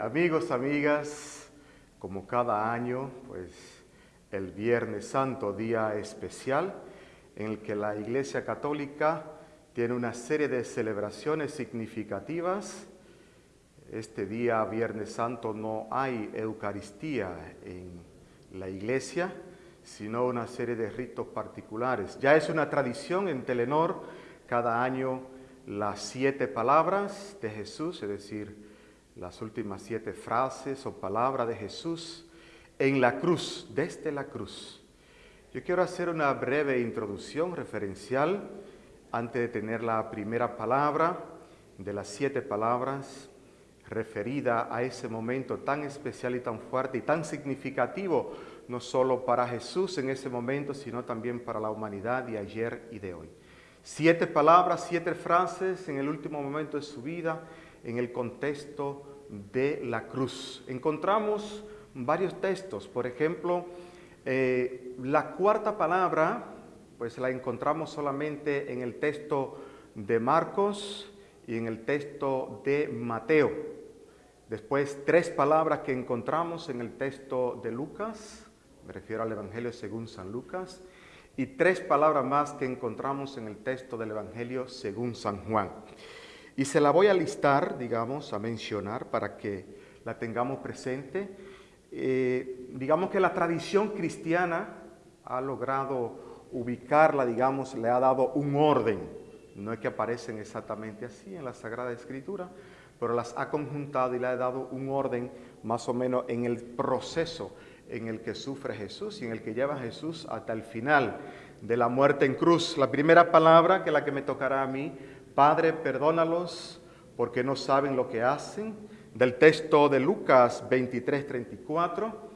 Amigos, amigas, como cada año, pues el Viernes Santo, día especial, en el que la Iglesia Católica tiene una serie de celebraciones significativas. Este día, Viernes Santo, no hay Eucaristía en la Iglesia, sino una serie de ritos particulares. Ya es una tradición en Telenor cada año las siete palabras de Jesús, es decir, las últimas siete frases o palabras de Jesús en la cruz, desde la cruz. Yo quiero hacer una breve introducción referencial antes de tener la primera palabra de las siete palabras referida a ese momento tan especial y tan fuerte y tan significativo, no solo para Jesús en ese momento, sino también para la humanidad de ayer y de hoy. Siete palabras, siete frases en el último momento de su vida, en el contexto de la cruz. Encontramos varios textos, por ejemplo, eh, la cuarta palabra, pues la encontramos solamente en el texto de Marcos y en el texto de Mateo. Después, tres palabras que encontramos en el texto de Lucas, me refiero al Evangelio según San Lucas, y tres palabras más que encontramos en el texto del Evangelio según San Juan. Y se la voy a listar, digamos, a mencionar para que la tengamos presente. Eh, digamos que la tradición cristiana ha logrado ubicarla, digamos, le ha dado un orden. No es que aparecen exactamente así en la Sagrada Escritura, pero las ha conjuntado y le ha dado un orden más o menos en el proceso en el que sufre Jesús y en el que lleva Jesús hasta el final de la muerte en cruz. La primera palabra que es la que me tocará a mí Padre, perdónalos porque no saben lo que hacen. Del texto de Lucas 23, 34.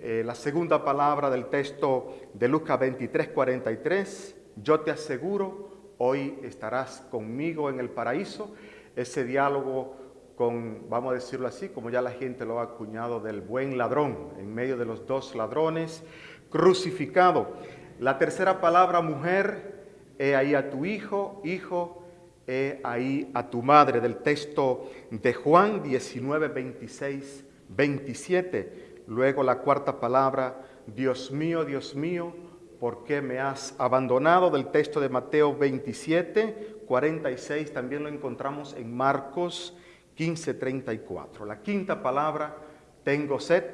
Eh, la segunda palabra del texto de Lucas 23, 43. Yo te aseguro, hoy estarás conmigo en el paraíso. Ese diálogo con, vamos a decirlo así, como ya la gente lo ha acuñado, del buen ladrón, en medio de los dos ladrones, crucificado. La tercera palabra, mujer, he ahí a tu hijo, hijo, he ahí a tu madre, del texto de Juan 19, 26, 27. Luego la cuarta palabra, Dios mío, Dios mío, ¿por qué me has abandonado? Del texto de Mateo 27, 46, también lo encontramos en Marcos 15, 34. La quinta palabra, tengo sed,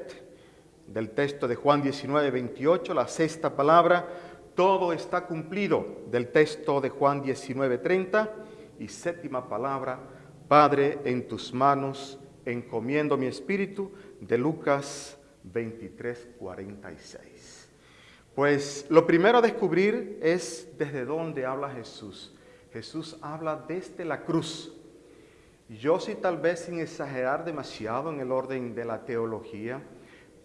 del texto de Juan 19, 28. La sexta palabra, todo está cumplido, del texto de Juan 19, 30 y séptima palabra, Padre, en tus manos encomiendo mi espíritu, de Lucas 23, 46. Pues lo primero a descubrir es desde dónde habla Jesús. Jesús habla desde la cruz. Yo sí tal vez sin exagerar demasiado en el orden de la teología,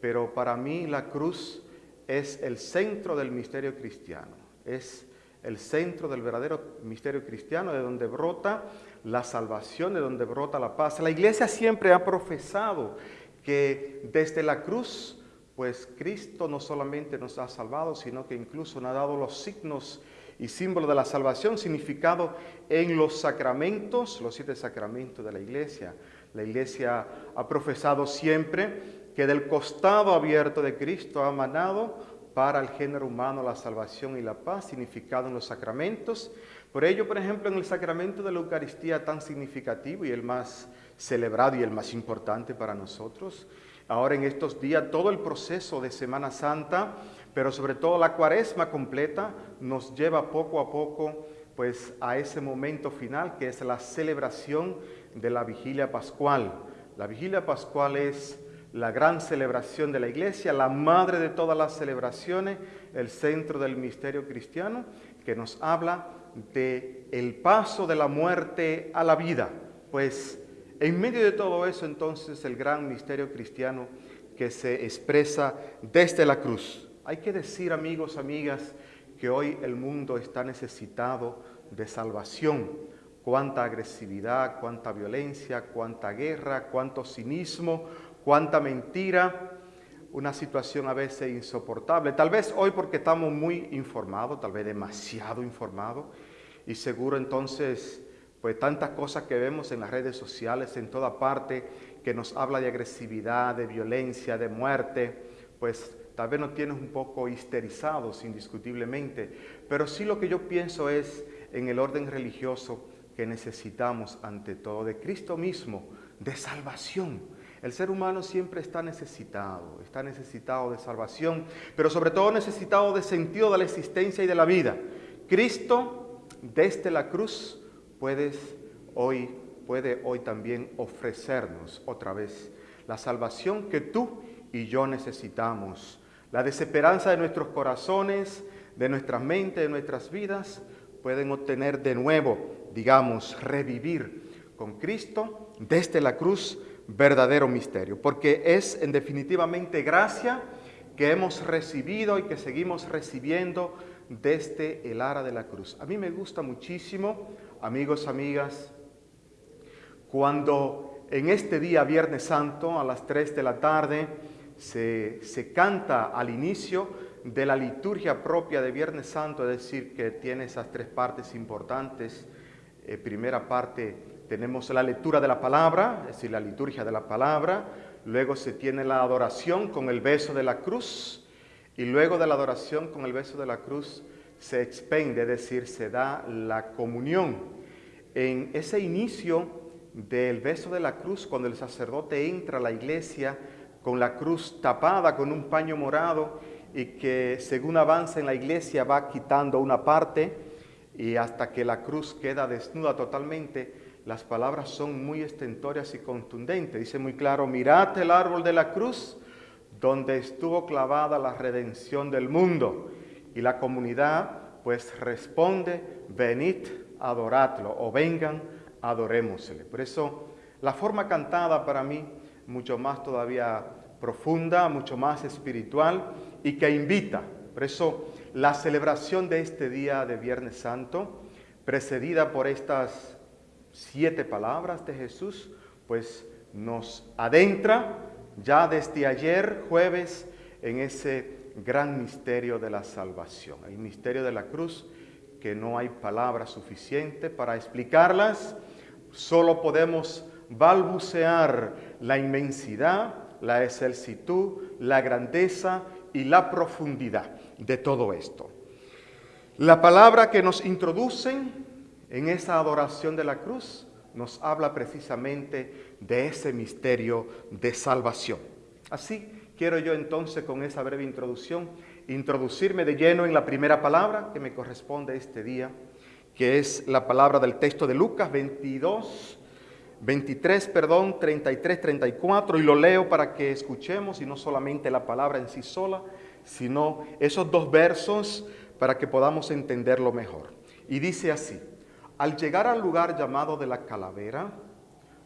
pero para mí la cruz es el centro del misterio cristiano. Es el centro del verdadero misterio cristiano, de donde brota la salvación, de donde brota la paz. La iglesia siempre ha profesado que desde la cruz, pues Cristo no solamente nos ha salvado, sino que incluso nos ha dado los signos y símbolos de la salvación, significado en los sacramentos, los siete sacramentos de la iglesia. La iglesia ha profesado siempre que del costado abierto de Cristo ha manado para el género humano la salvación y la paz, significado en los sacramentos. Por ello, por ejemplo, en el sacramento de la Eucaristía tan significativo y el más celebrado y el más importante para nosotros, ahora en estos días todo el proceso de Semana Santa, pero sobre todo la cuaresma completa, nos lleva poco a poco pues a ese momento final que es la celebración de la vigilia pascual. La vigilia pascual es la gran celebración de la iglesia, la madre de todas las celebraciones, el centro del misterio cristiano, que nos habla de el paso de la muerte a la vida. Pues en medio de todo eso entonces el gran misterio cristiano que se expresa desde la cruz. Hay que decir amigos, amigas, que hoy el mundo está necesitado de salvación. Cuánta agresividad, cuánta violencia, cuánta guerra, cuánto cinismo, cuánta mentira, una situación a veces insoportable. Tal vez hoy porque estamos muy informados, tal vez demasiado informados, y seguro entonces, pues tantas cosas que vemos en las redes sociales, en toda parte, que nos habla de agresividad, de violencia, de muerte, pues tal vez nos tienes un poco histerizados indiscutiblemente, pero sí lo que yo pienso es en el orden religioso que necesitamos ante todo de Cristo mismo, de salvación. El ser humano siempre está necesitado, está necesitado de salvación, pero sobre todo necesitado de sentido de la existencia y de la vida. Cristo, desde la cruz, puedes hoy, puede hoy también ofrecernos otra vez la salvación que tú y yo necesitamos, la desesperanza de nuestros corazones, de nuestras mentes, de nuestras vidas, pueden obtener de nuevo digamos, revivir con Cristo desde la cruz verdadero misterio, porque es en definitivamente gracia que hemos recibido y que seguimos recibiendo desde el ara de la cruz. A mí me gusta muchísimo, amigos, amigas, cuando en este día, Viernes Santo, a las 3 de la tarde, se, se canta al inicio de la liturgia propia de Viernes Santo, es decir, que tiene esas tres partes importantes, eh, primera parte tenemos la lectura de la palabra, es decir, la liturgia de la palabra, luego se tiene la adoración con el beso de la cruz y luego de la adoración con el beso de la cruz se expende, es decir, se da la comunión. En ese inicio del beso de la cruz, cuando el sacerdote entra a la iglesia con la cruz tapada con un paño morado y que según avanza en la iglesia va quitando una parte, y hasta que la cruz queda desnuda totalmente, las palabras son muy estentorias y contundentes. Dice muy claro, mirad el árbol de la cruz donde estuvo clavada la redención del mundo. Y la comunidad pues responde, venid, adoradlo, o vengan, adorémosle. Por eso la forma cantada para mí, mucho más todavía profunda, mucho más espiritual y que invita. Por eso la celebración de este día de Viernes Santo, precedida por estas siete palabras de Jesús, pues nos adentra ya desde ayer, jueves, en ese gran misterio de la salvación, el misterio de la cruz, que no hay palabras suficientes para explicarlas, solo podemos balbucear la inmensidad, la excelsitud, la grandeza y la profundidad de todo esto. La palabra que nos introducen en esa adoración de la cruz nos habla precisamente de ese misterio de salvación. Así quiero yo entonces con esa breve introducción introducirme de lleno en la primera palabra que me corresponde este día, que es la palabra del texto de Lucas 22, 23, perdón, 33, 34, y lo leo para que escuchemos y no solamente la palabra en sí sola, sino esos dos versos para que podamos entenderlo mejor. Y dice así, al llegar al lugar llamado de la calavera,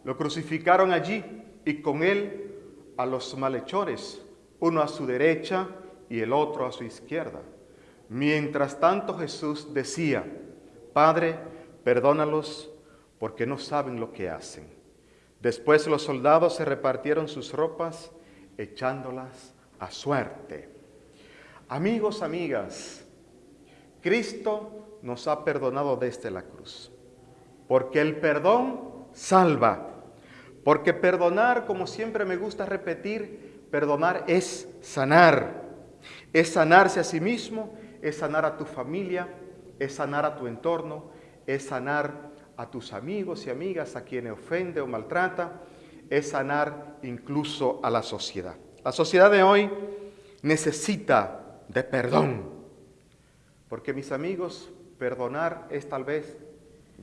lo crucificaron allí y con él a los malhechores, uno a su derecha y el otro a su izquierda. Mientras tanto Jesús decía, Padre, perdónalos porque no saben lo que hacen. Después los soldados se repartieron sus ropas echándolas a suerte. Amigos, amigas, Cristo nos ha perdonado desde la cruz, porque el perdón salva, porque perdonar, como siempre me gusta repetir, perdonar es sanar, es sanarse a sí mismo, es sanar a tu familia, es sanar a tu entorno, es sanar a tus amigos y amigas a quienes ofende o maltrata, es sanar incluso a la sociedad. La sociedad de hoy necesita de perdón. Porque mis amigos, perdonar es tal vez,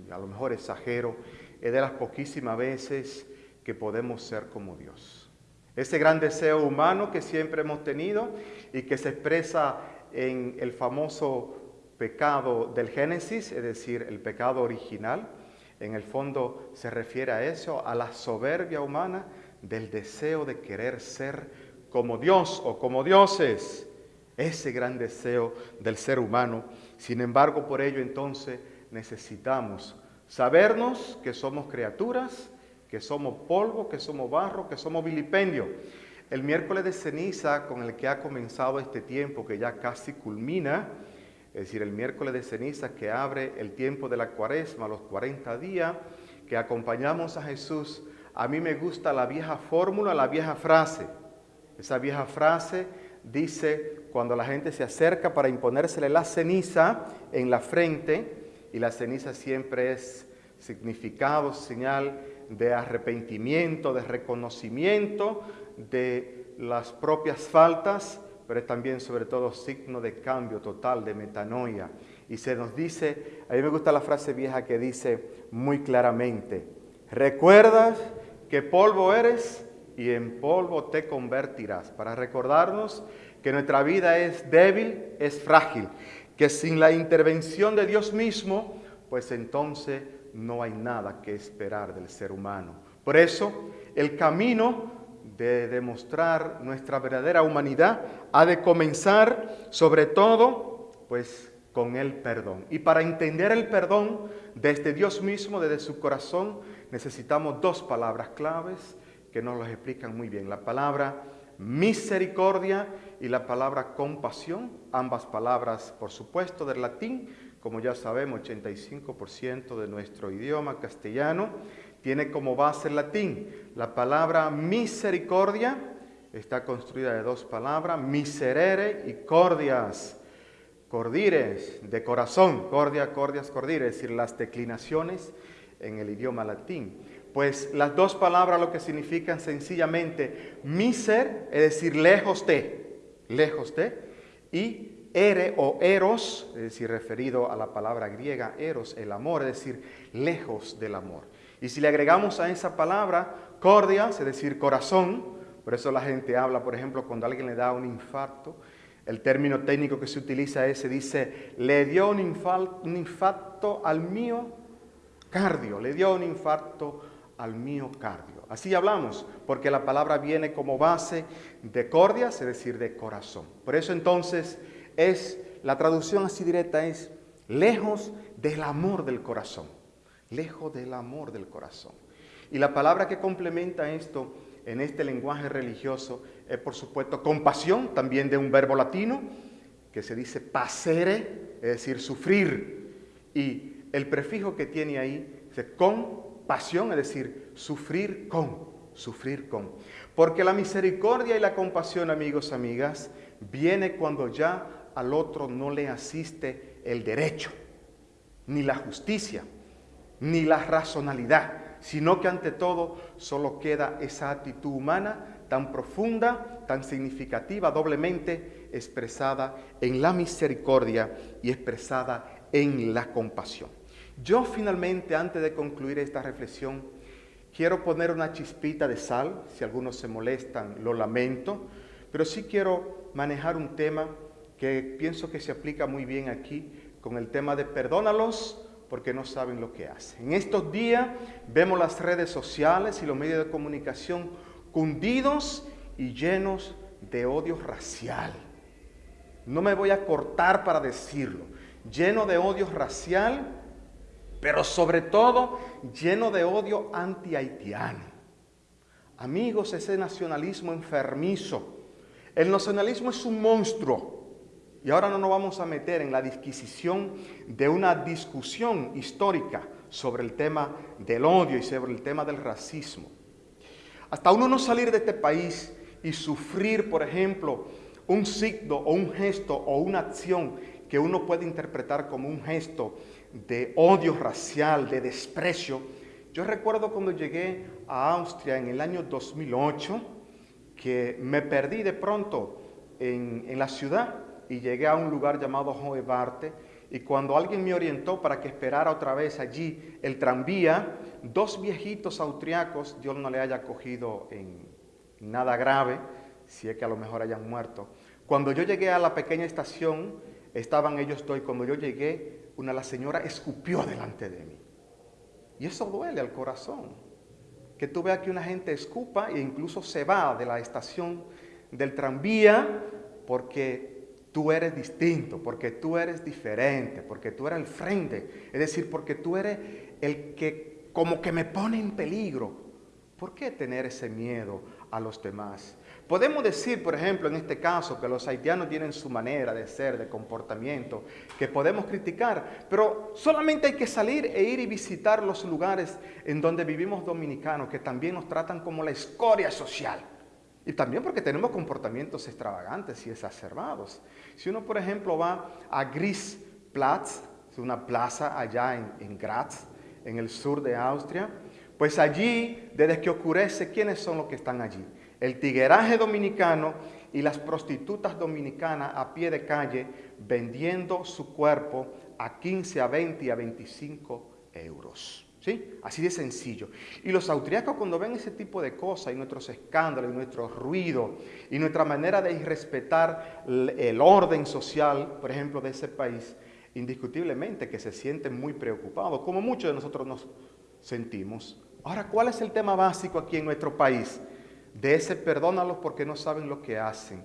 a lo mejor exagero, es de las poquísimas veces que podemos ser como Dios. Ese gran deseo humano que siempre hemos tenido y que se expresa en el famoso pecado del Génesis, es decir, el pecado original, en el fondo se refiere a eso, a la soberbia humana del deseo de querer ser como Dios o como dioses ese gran deseo del ser humano. Sin embargo, por ello entonces necesitamos sabernos que somos criaturas, que somos polvo, que somos barro, que somos vilipendio. El miércoles de ceniza con el que ha comenzado este tiempo, que ya casi culmina, es decir, el miércoles de ceniza que abre el tiempo de la cuaresma, los 40 días, que acompañamos a Jesús a mí me gusta la vieja fórmula, la vieja frase. Esa vieja frase dice, cuando la gente se acerca para imponérsele la ceniza en la frente, y la ceniza siempre es significado, señal de arrepentimiento, de reconocimiento de las propias faltas, pero es también sobre todo signo de cambio total, de metanoia. Y se nos dice, a mí me gusta la frase vieja que dice muy claramente, recuerdas que polvo eres y en polvo te convertirás, para recordarnos que nuestra vida es débil, es frágil, que sin la intervención de Dios mismo, pues entonces no hay nada que esperar del ser humano. Por eso, el camino de demostrar nuestra verdadera humanidad ha de comenzar sobre todo, pues, con el perdón. Y para entender el perdón desde Dios mismo, desde su corazón, necesitamos dos palabras claves que nos las explican muy bien. La palabra misericordia y la palabra compasión, ambas palabras, por supuesto, del latín, como ya sabemos, 85% de nuestro idioma castellano tiene como base el latín. La palabra misericordia está construida de dos palabras, miserere y cordias. Cordires, de corazón, cordia, cordias, cordires, es decir, las declinaciones en el idioma latín. Pues las dos palabras lo que significan sencillamente miser, es decir, lejos de, lejos de, y ere o eros, es decir, referido a la palabra griega eros, el amor, es decir, lejos del amor. Y si le agregamos a esa palabra cordias, es decir, corazón, por eso la gente habla, por ejemplo, cuando alguien le da un infarto, el término técnico que se utiliza es, se dice, le dio un, un infarto al mío cardio, le dio un infarto al miocardio. Así hablamos, porque la palabra viene como base de cordias, es decir, de corazón. Por eso entonces es, la traducción así directa es lejos del amor del corazón, lejos del amor del corazón. Y la palabra que complementa esto en este lenguaje religioso es por supuesto compasión, también de un verbo latino que se dice pasere, es decir, sufrir. Y el prefijo que tiene ahí es compasión, es decir, sufrir con, sufrir con. Porque la misericordia y la compasión, amigos, amigas, viene cuando ya al otro no le asiste el derecho, ni la justicia, ni la racionalidad, sino que ante todo solo queda esa actitud humana tan profunda, tan significativa, doblemente expresada en la misericordia y expresada en la compasión. Yo finalmente, antes de concluir esta reflexión, quiero poner una chispita de sal, si algunos se molestan, lo lamento, pero sí quiero manejar un tema que pienso que se aplica muy bien aquí con el tema de perdónalos porque no saben lo que hacen. En estos días vemos las redes sociales y los medios de comunicación cundidos y llenos de odio racial. No me voy a cortar para decirlo. Lleno de odio racial, pero sobre todo lleno de odio anti-haitiano. Amigos, ese nacionalismo enfermizo. El nacionalismo es un monstruo y ahora no nos vamos a meter en la disquisición de una discusión histórica sobre el tema del odio y sobre el tema del racismo. Hasta uno no salir de este país y sufrir, por ejemplo, un signo o un gesto o una acción que uno puede interpretar como un gesto de odio racial, de desprecio. Yo recuerdo cuando llegué a Austria en el año 2008, que me perdí de pronto en, en la ciudad y llegué a un lugar llamado Barte y cuando alguien me orientó para que esperara otra vez allí el tranvía, dos viejitos austriacos, Dios no le haya cogido en nada grave, si es que a lo mejor hayan muerto. Cuando yo llegué a la pequeña estación, estaban ellos dos y cuando yo llegué, una la señora escupió delante de mí. Y eso duele al corazón. Que tú veas que una gente escupa e incluso se va de la estación del tranvía porque tú eres distinto, porque tú eres diferente, porque tú eres el frente, es decir, porque tú eres el que como que me pone en peligro. ¿Por qué tener ese miedo a los demás. Podemos decir, por ejemplo, en este caso, que los haitianos tienen su manera de ser, de comportamiento, que podemos criticar, pero solamente hay que salir e ir y visitar los lugares en donde vivimos dominicanos, que también nos tratan como la escoria social. Y también porque tenemos comportamientos extravagantes y exacerbados. Si uno, por ejemplo, va a Grisplatz, es una plaza allá en, en Graz, en el sur de Austria, pues allí, desde que ocurrece, ¿quiénes son los que están allí? el tigueraje dominicano y las prostitutas dominicanas a pie de calle vendiendo su cuerpo a 15, a 20 y a 25 euros. ¿Sí? Así de sencillo. Y los austriacos cuando ven ese tipo de cosas y nuestros escándalos y nuestro ruido y nuestra manera de irrespetar el orden social, por ejemplo, de ese país, indiscutiblemente que se sienten muy preocupados, como muchos de nosotros nos sentimos. Ahora, ¿cuál es el tema básico aquí en nuestro país? de ese perdónalos porque no saben lo que hacen.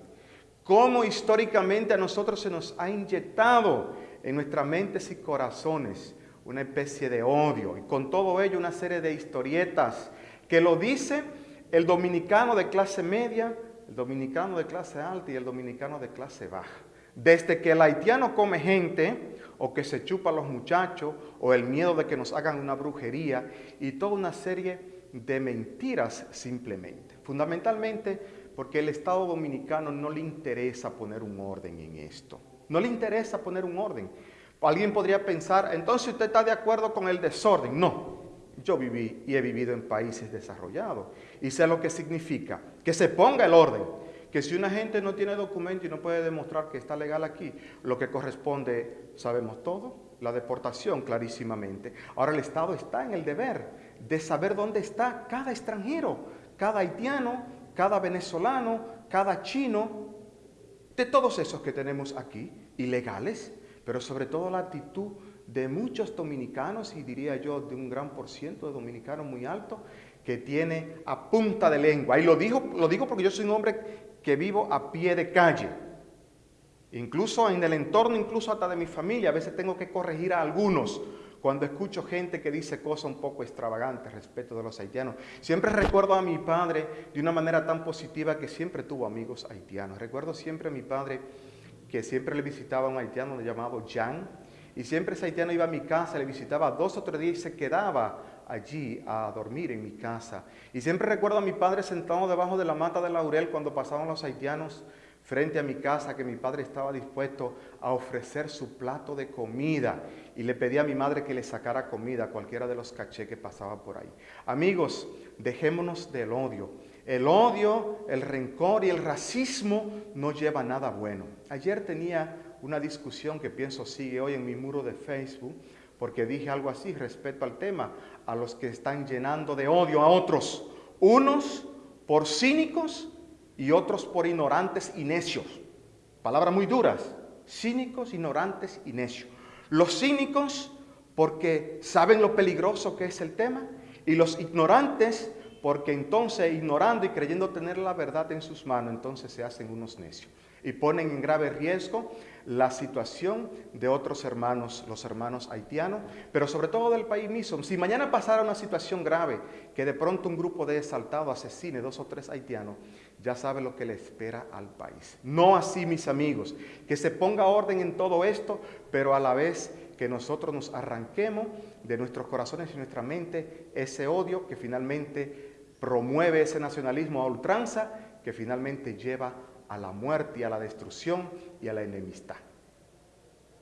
Cómo históricamente a nosotros se nos ha inyectado en nuestras mentes y corazones una especie de odio y con todo ello una serie de historietas que lo dice el dominicano de clase media, el dominicano de clase alta y el dominicano de clase baja. Desde que el haitiano come gente, o que se chupa a los muchachos, o el miedo de que nos hagan una brujería, y toda una serie de mentiras simplemente. Fundamentalmente porque el Estado dominicano no le interesa poner un orden en esto. No le interesa poner un orden. Alguien podría pensar, entonces usted está de acuerdo con el desorden. No, yo viví y he vivido en países desarrollados y sé lo que significa que se ponga el orden. Que si una gente no tiene documento y no puede demostrar que está legal aquí, lo que corresponde, sabemos todo, la deportación clarísimamente. Ahora el Estado está en el deber de saber dónde está cada extranjero, cada haitiano, cada venezolano, cada chino, de todos esos que tenemos aquí, ilegales, pero sobre todo la actitud de muchos dominicanos, y diría yo de un gran por ciento de dominicanos muy alto, que tiene a punta de lengua. Y lo, digo, lo digo porque yo soy un hombre que vivo a pie de calle. Incluso en el entorno, incluso hasta de mi familia, a veces tengo que corregir a algunos cuando escucho gente que dice cosas un poco extravagantes respecto de los haitianos. Siempre recuerdo a mi padre de una manera tan positiva que siempre tuvo amigos haitianos. Recuerdo siempre a mi padre que siempre le visitaba a un haitiano llamado Jan, y siempre ese haitiano iba a mi casa, le visitaba dos o tres días y se quedaba allí a dormir en mi casa. Y siempre recuerdo a mi padre sentado debajo de la mata de laurel cuando pasaban los haitianos frente a mi casa que mi padre estaba dispuesto a ofrecer su plato de comida y le pedí a mi madre que le sacara comida a cualquiera de los caché que pasaba por ahí. Amigos, dejémonos del odio. El odio, el rencor y el racismo no lleva nada bueno. Ayer tenía una discusión que pienso sigue hoy en mi muro de Facebook porque dije algo así respecto al tema, a los que están llenando de odio a otros, unos por cínicos y otros por ignorantes y necios. Palabras muy duras, cínicos, ignorantes y necios. Los cínicos porque saben lo peligroso que es el tema y los ignorantes porque entonces ignorando y creyendo tener la verdad en sus manos, entonces se hacen unos necios y ponen en grave riesgo la situación de otros hermanos, los hermanos haitianos, pero sobre todo del país mismo. Si mañana pasara una situación grave, que de pronto un grupo de exaltados asesine dos o tres haitianos, ya sabe lo que le espera al país. No así, mis amigos, que se ponga orden en todo esto, pero a la vez que nosotros nos arranquemos de nuestros corazones y nuestra mente ese odio que finalmente promueve ese nacionalismo a ultranza, que finalmente lleva a la muerte y a la destrucción y a la enemistad.